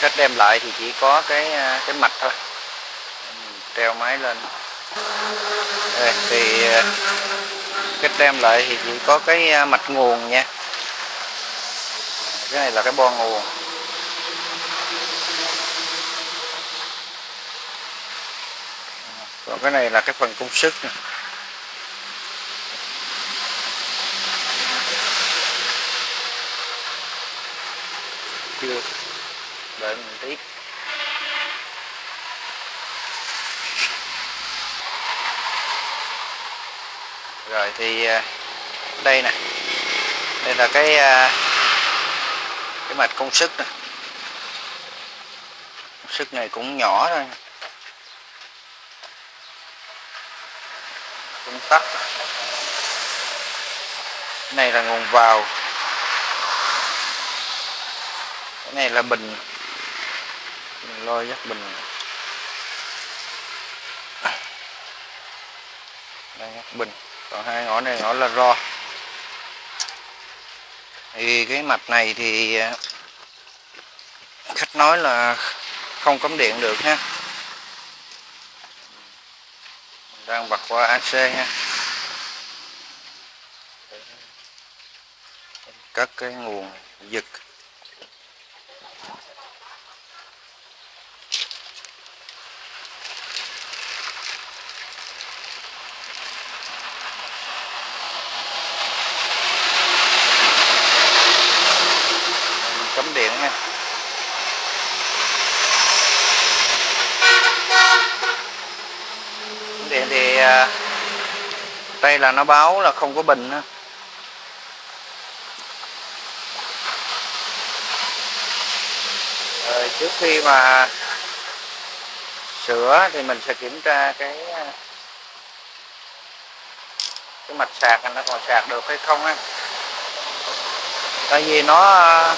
thì đem lại thì chỉ có cái cái mạch thôi. Treo máy lên. Đây, thì cách đem lại thì chỉ có cái mạch nguồn nha. Cái này là cái bo nguồn. Còn cái này là cái phần công sức nè. Chưa? Đợi mình tí rồi thì à, đây nè. Đây là cái à, cái mạch công suất nè. Công này cũng nhỏ thôi. Cũng tắt này là nguồn vào cái này là bình. Mình lôi dắt bình. Đây dắt bình. Còn hai ngõ này ngõ là ro. Thì cái mạch này thì à, khách nói là không cấm điện được ha. Đang bật qua AC ha. Cất cái nguồn giật cắm điện nha cắm điện thì à, đây là nó báo là không có bình nữa. Rồi trước khi mà sửa thì mình sẽ kiểm tra cái à, cái mạch sạc nó còn sạc được hay không á. Tại vì nó à,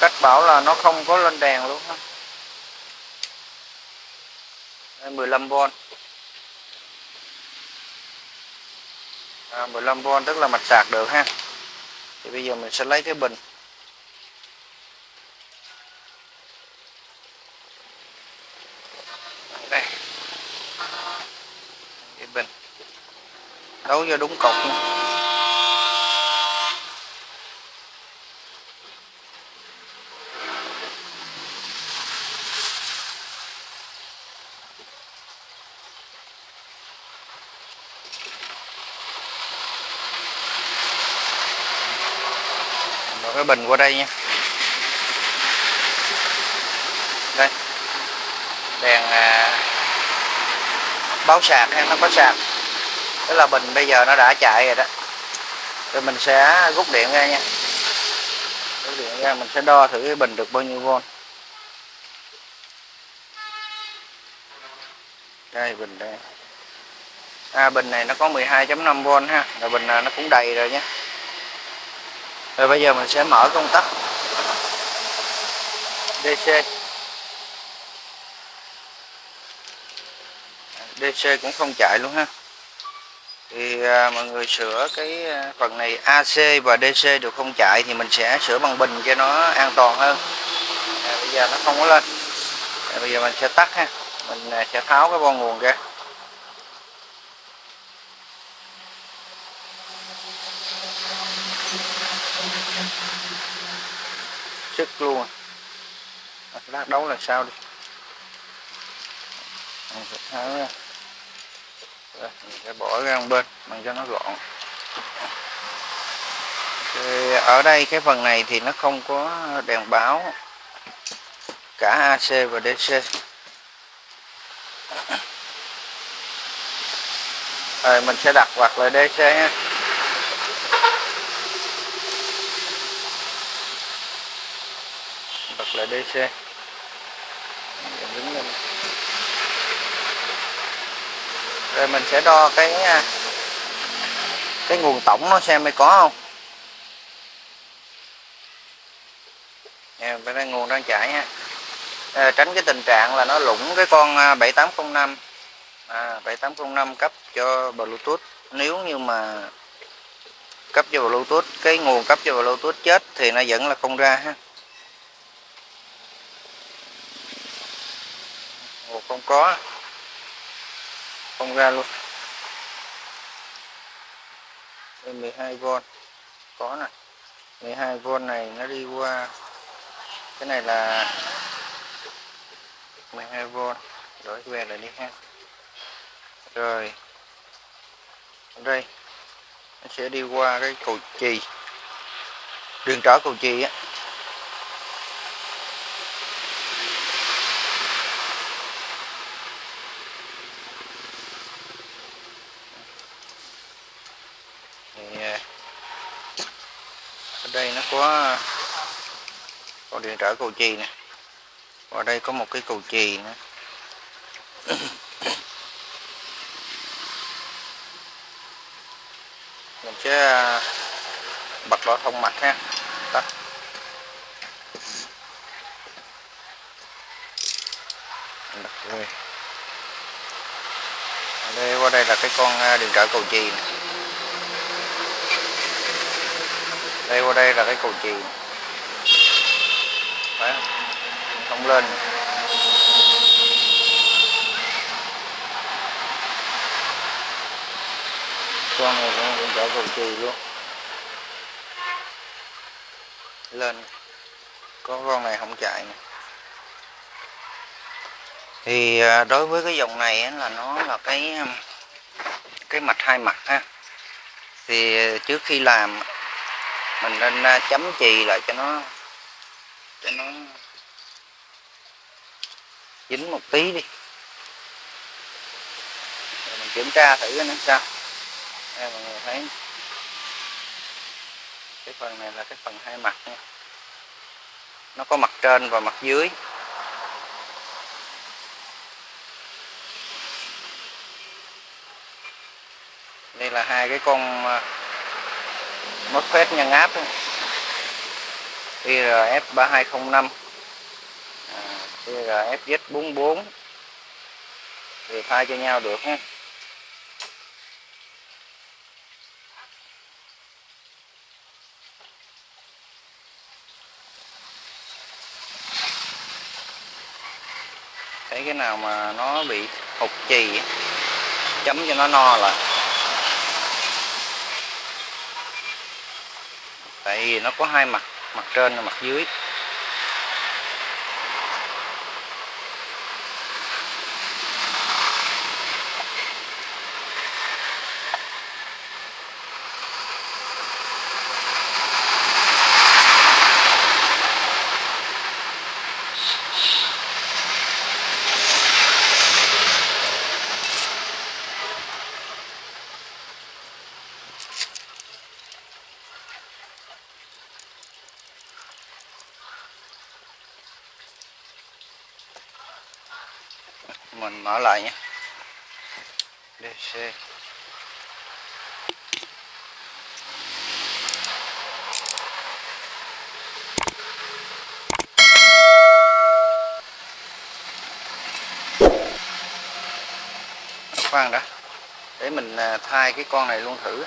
cách bảo là nó không có lên đèn luôn á. 15V à, 15V tức là mạch sạc được ha. Thì bây giờ mình sẽ lấy cái bình. Đây. Cái bình. Đấu cho đúng cột nha. Bình qua đây nha. Đây. Đèn à, báo sạc ha nó có sạc. Tức là bình bây giờ nó đã chạy rồi đó. Rồi mình sẽ rút điện ra nha. Rút điện ra mình sẽ đo thử cái bình được bao nhiêu volt, đây bình đây. À, bình này nó có 12.5V ha. Rồi bình này nó cũng đầy rồi nhé rồi bây giờ mình sẽ mở công tắc. DC DC cũng không chạy luôn ha. Thì à, mọi người sửa cái à, phần này AC và DC đều không chạy thì mình sẽ sửa bằng bình cho nó an toàn hơn. À, bây giờ nó không có lên. À, bây giờ mình sẽ tắt ha. Mình à, sẽ tháo cái bo nguồn ra. Sức luôn. À. lát đấu là sao đi? Mình sẽ tháo ra. Rồi, mình sẽ bỏ ra một bên mình cho nó gọn. Thì ở đây cái phần này thì nó không có đèn báo. Cả AC và DC rồi mình sẽ đặt quạt lại DC ha. Là DC đứng lên rồi mình sẽ đo cái à, cái nguồn tổng nó xem mới có không? Nè, bên đây nguồn đang chạy ha. À, tránh cái tình trạng là nó lủng cái con 7805 à, 7805 à, cấp cho Bluetooth. Nếu như mà cấp cho Bluetooth cái nguồn cấp cho Bluetooth chết thì nó vẫn là không ra ha không có. Không ra luôn. Đây 12V có này. 12V này nó đi qua. Cái này là 12V đổi về lại đi ha. Rồi. Ở đây. Nó sẽ đi qua cái cầu chì. Đường trở cầu chì á thì à, ở đây nó có con điện trở cầu chì nè và đây có một cái cầu chì nữa mình sẽ à, bật đo thông mạch ha tắt rồi. Đây, qua đây là cái con à, điện trở cầu chì này. Đây qua đây là cái cầu chì Đấy. không lên. Con này cũng điện trở cầu chì luôn. Lên. Có con này không chạy nè. Thì à, đối với cái dòng này á, là nó là cái um, cái mặt hai mặt ha. Thì à, trước khi làm mình nên à, chấm chì lại cho nó cho nó dính một tí đi. Rồi mình kiểm tra thử nó sao. Đây, mọi người thấy cái phần này là cái phần hai mặt nha. Nó có mặt trên và mặt dưới. Đây là hai cái con à, mất phết nhân áp đó. IRF 3205 à, IRF Z44 thì thay cho nhau được ha. Thấy cái nào mà nó bị hụt chì chấm cho nó no lại. Tại vì nó có hai mặt mặt trên và mặt dưới. Mình mở lại nhé. DC khoan đã. Để mình à, thay cái con này luôn thử.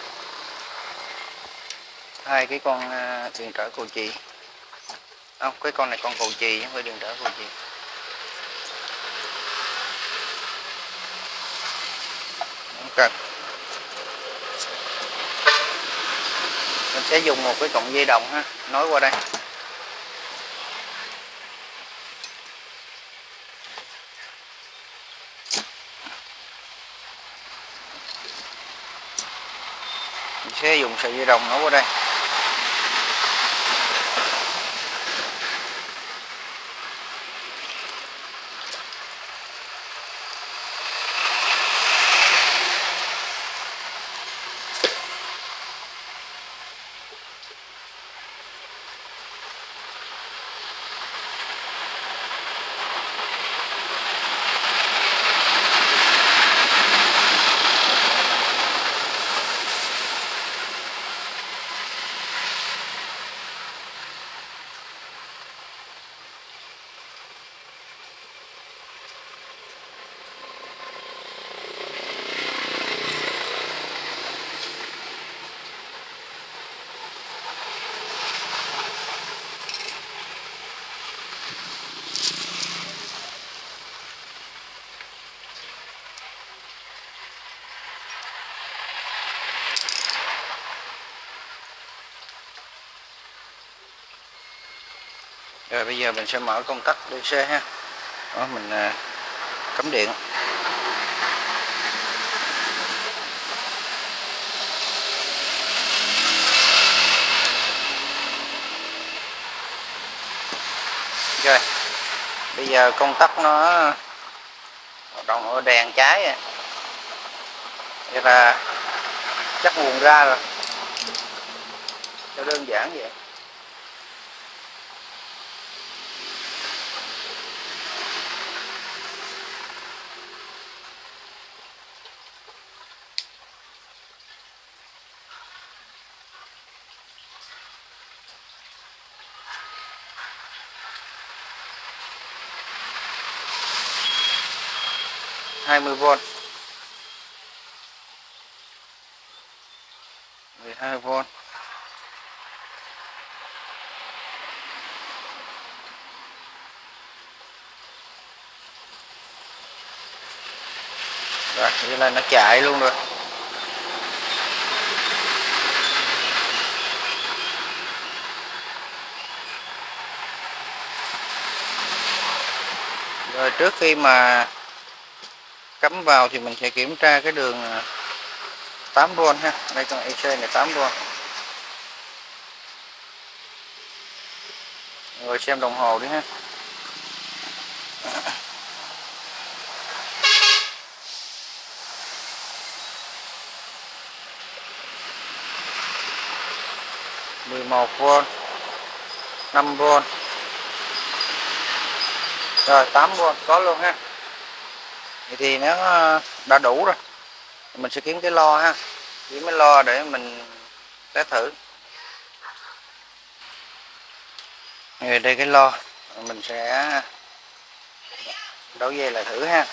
Thay cái con à, điện trở cầu chì. Không, cái con này con cầu chì chứ không phải điện trở cầu chì. Không mình sẽ dùng một cái cọng dây đồng ha. Nối qua đây. Mình sẽ dùng sợi dây đồng nối qua đây. Rồi bây giờ mình sẽ mở công tắc DC ha. Đó mình à, cắm điện. Rồi bây giờ công tắc nó hoạt động ở đèn trái à. vậy là chắc nguồn ra rồi. Cho đơn giản vậy. 20V 12V Rồi, như là nó chạy luôn rồi. Rồi trước khi mà cắm vào thì mình sẽ kiểm tra cái đường à, 8V ha. Đây con EC này 8V rồi xem đồng hồ đi ha. Mười một v năm v rồi 8 v có luôn ha vậy thì nó ờ, đã đủ rồi. Mình sẽ kiếm cái lo ha. Kiếm cái lo để mình test thử. Rồi đây cái lo, mình sẽ đấu dây lại thử ha.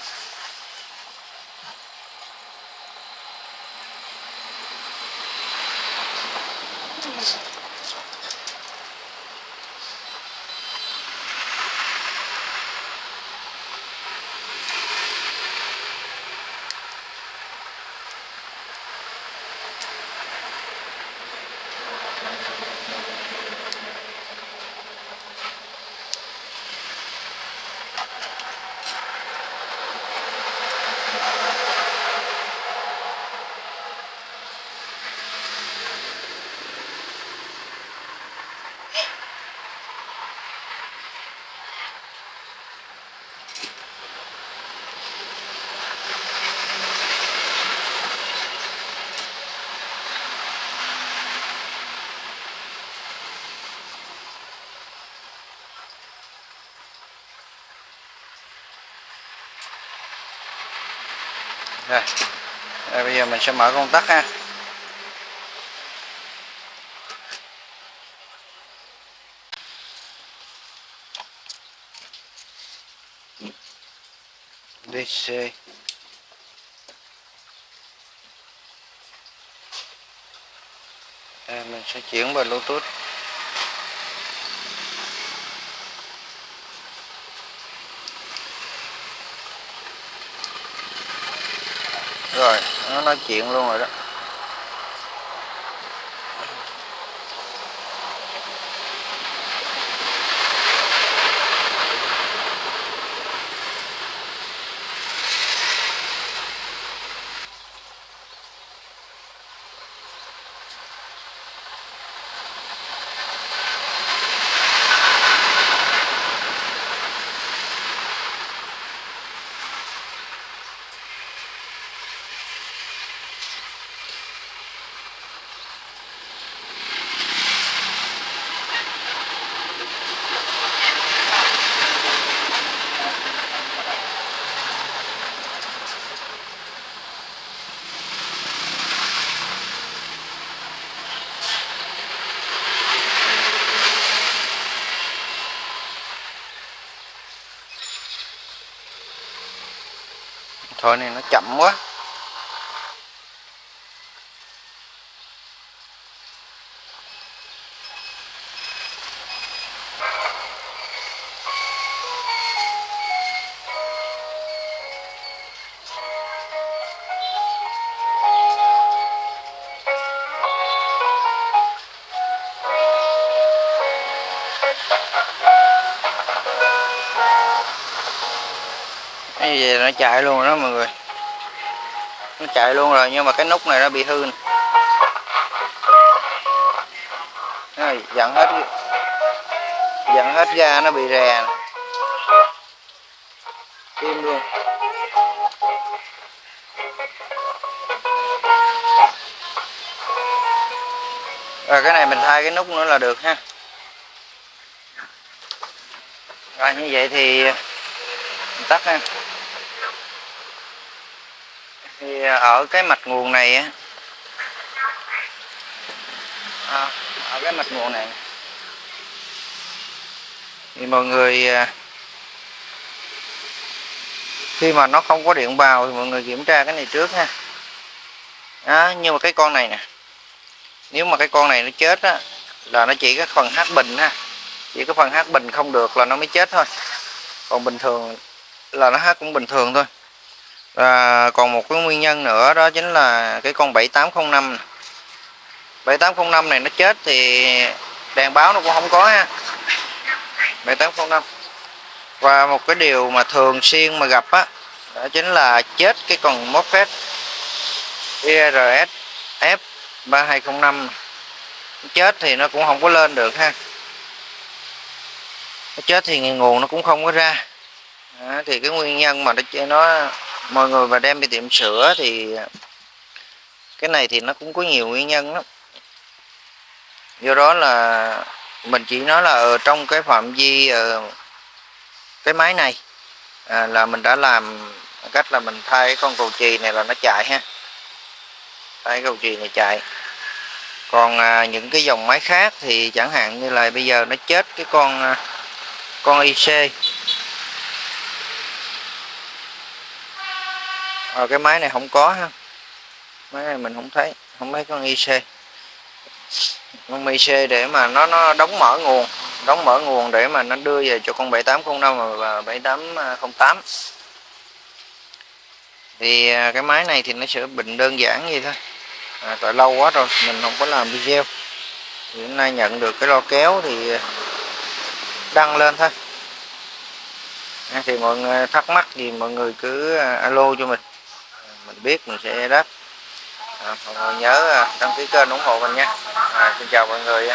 Rồi. đây, bây giờ mình sẽ mở công tắc ha. DC đây mình sẽ chuyển vào Bluetooth rồi nó nói chuyện luôn rồi đó. Thôi này nó chậm quá. Cái gì nó chạy luôn rồi đó mọi người. Nó chạy luôn rồi, nhưng mà cái nút này nó bị hư này dặn hết dặn hết ga nó bị rè nè. im luôn. Rồi cái này mình thay cái nút nữa là được ha. Rồi, như vậy thì mình tắt ha thì à, ở cái mạch nguồn này á. À, ở cái mạch nguồn này. Thì mọi người à, khi mà nó không có điện vào thì mọi người kiểm tra cái này trước ha. Đó, nhưng mà cái con này nè nếu mà cái con này nó chết á là nó chỉ cái phần hát bình ha. Chỉ cái phần hát bình không được là nó mới chết thôi. Còn bình thường là nó hát cũng bình thường thôi và còn một cái nguyên nhân nữa đó chính là cái con 7805 này. 7805 này nó chết thì đèn báo nó cũng không có ha. 7805 và một cái điều mà thường xuyên mà gặp á đó chính là chết cái con MOSFET IRS F3205 chết thì nó cũng không có lên được ha. Nó chết thì nguồn nó cũng không có ra. Đó, thì cái nguyên nhân mà nó nó mọi người mà đem đi tiệm sửa thì cái này thì nó cũng có nhiều nguyên nhân lắm. Do đó là mình chỉ nói là ở trong cái phạm vi ờ, cái máy này à, là mình đã làm cách là mình thay con cầu chì này là nó chạy ha. Thay cầu chì này chạy. Còn à, những cái dòng máy khác thì chẳng hạn như là bây giờ nó chết cái con à, con IC à, cái máy này không có ha. Máy này mình không thấy. Không thấy con IC con IC để mà nó nó đóng mở nguồn. Đóng mở nguồn để mà nó đưa về cho con 7805 và 7808 thì à, cái máy này thì nó sẽ bình đơn giản vậy thôi. À, tại lâu quá rồi mình không có làm video. Thì hôm nay nhận được cái lo kéo thì đăng lên thôi. À, thì mọi người thắc mắc gì mọi người cứ à, alo cho mình mình biết mình sẽ đáp à, mọi người nhớ à, đăng ký kênh ủng hộ mình nha. À, xin chào mọi người